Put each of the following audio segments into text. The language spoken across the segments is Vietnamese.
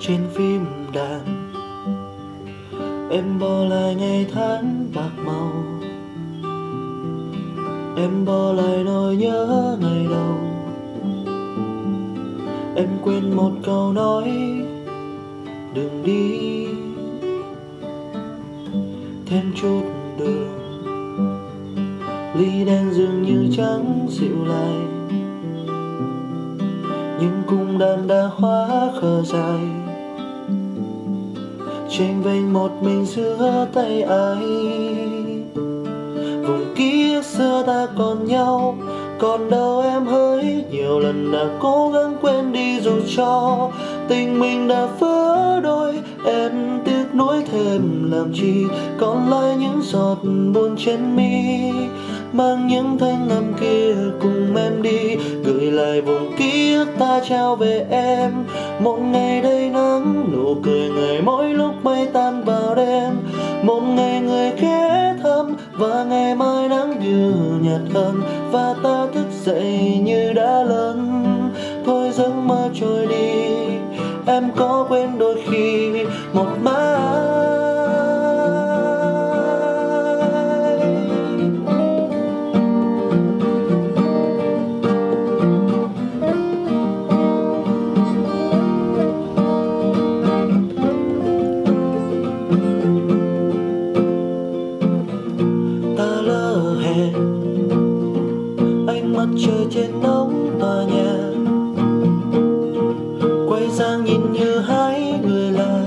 trên phim đàn. Em bỏ lại ngày tháng bạc màu. Em bỏ lại nỗi nhớ ngày đầu. Em quên một câu nói, đừng đi, thêm chút đường ly đen dường như trắng dịu lại, nhưng cung đàn đã hóa khờ dài tranh vênh một mình giữa tay ai. Vùng kia xưa ta còn nhau, còn đâu em hỡi. Nhiều lần đã cố gắng quên đi dù cho tình mình đã vỡ đôi. Em tiếc nuối thêm làm chi, còn lại những giọt buồn trên mi. Mang những thanh âm kia cùng em đi, gửi lại vùng ký ức ta trao về em. Một ngày đầy nắng mây tan vào đêm. Một ngày người ghé thăm và ngày mai nắng như nhạt hơn và ta thức dậy như đã lớn thôi giấc mơ trôi đi, em có quên đôi khi một mai trên nóc tòa nhà. Quay sang nhìn như hai người lạ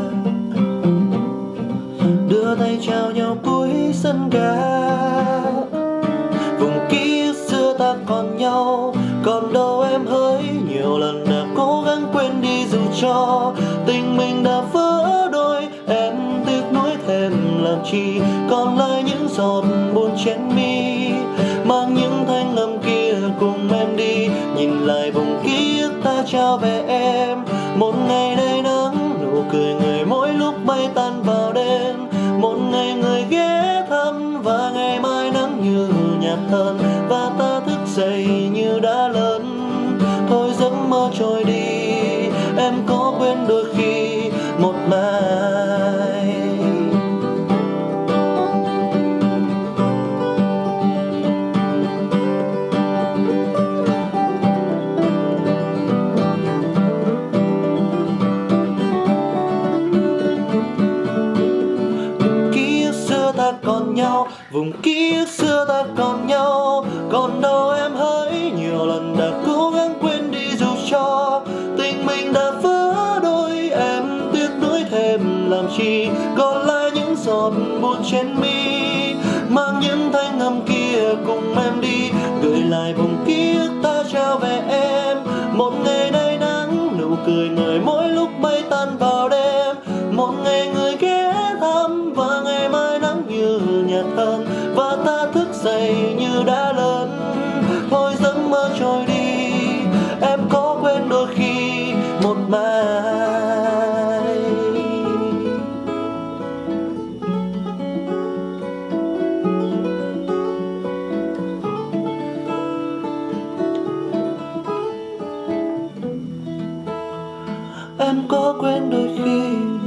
đưa tay chào nhau cuối sân ga. Vùng ký xưa ta còn nhau, còn đâu em hỡi. Nhiều lần đã cố gắng quên đi dù cho tình mình đã vỡ đôi. Em tiếc nuối thêm làm chi còn lại những giọt buồn trên mi. Nhìn lại vùng ký ức ta trao về em. Một ngày đầy nắng nụ cười người mỗi lúc bay tan vào đêm. Một ngày người ghé thăm và ngày mai nắng như nhạt hơn và ta thức dậy như đã lớn. Thôi giấc mơ trôi đi, em có quên đôi khi một mai vùng ký ức xưa ta còn nhau, còn đâu em hỡi. Nhiều lần đã cố gắng quên đi dù cho tình mình đã vỡ đôi, em tiếc nuối thêm làm chi còn lại những giọt buồn trên mi. Mang những thanh âm kia cùng em đi, gửi lại vùng ký ức ta trao về em. Một ngày đầy nắng, nụ cười người mỗi lúc bay tan vào đêm. Một ngày người em có quên đôi khi